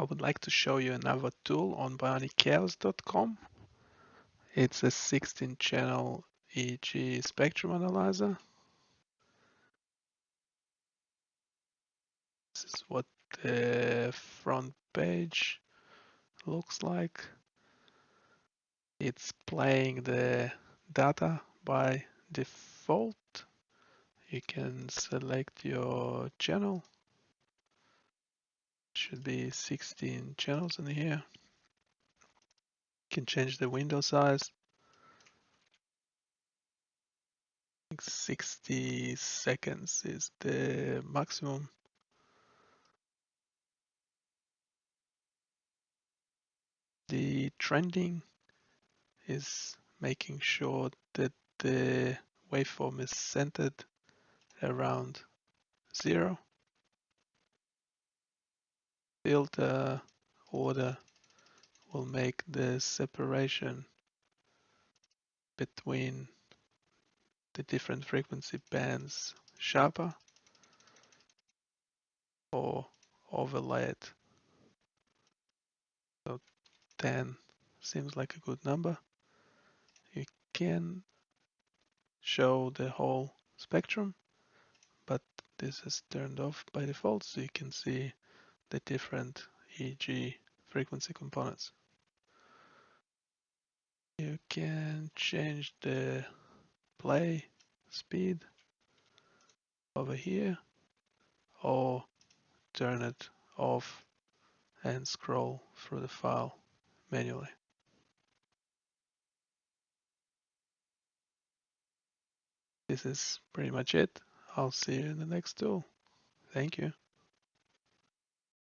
I would like to show you another tool on bionicchaos.com. It's a 16 channel EEG spectrum analyzer. This is what the front page looks like. It's playing the data by default. You can select your channel should be 16 channels in here. Can change the window size. 60 seconds is the maximum. Detrending is making sure that the waveform is centered around zero filter order will make the separation between the different frequency bands sharper or overlay it. So 10 seems like a good number. You can show the whole spectrum, but this is turned off by default so you can see the different EEG frequency components. You can change the play speed over here or turn it off and scroll through the file manually. This is pretty much it. I'll see you in the next tool. Thank you.